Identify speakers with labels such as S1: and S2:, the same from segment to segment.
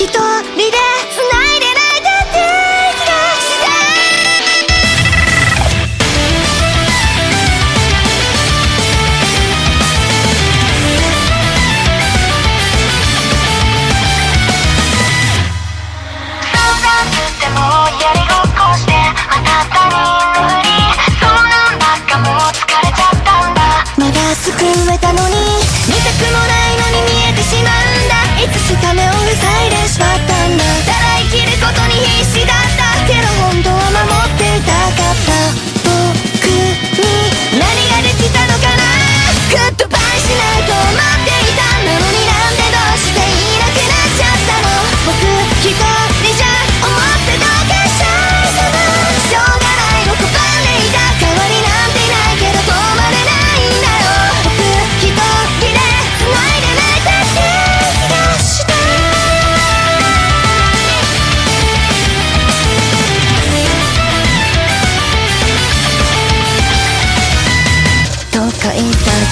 S1: 一人で繋いで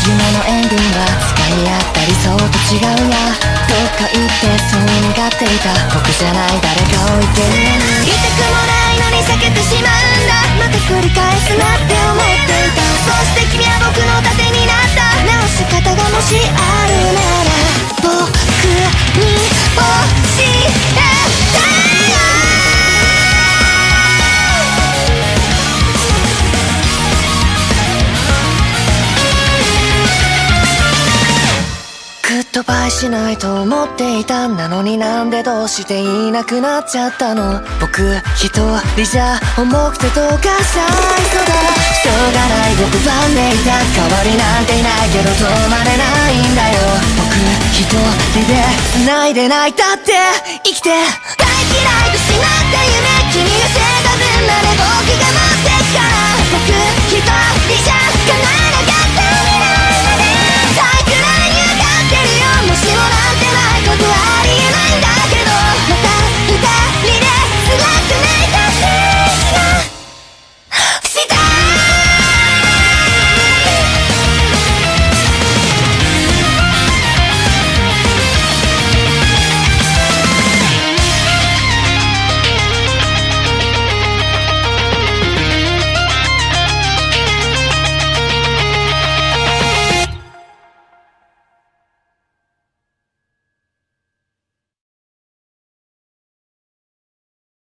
S1: 夢のエンディングは使い合った理想と違うなどっか行ってそう願っていた。僕じゃない誰かを置いて。るのに言いたくもないのに避けてしまうんだ。また繰り返すなって。グッドバイしないと思っていたなのになんでどうしていなくなっちゃったの？僕一人じゃ重くてどうかさいそうだ。しょうがない僕はねいた。代わりなんていないけど止まれないんだよ。僕一人で繋いで泣い。たって生きて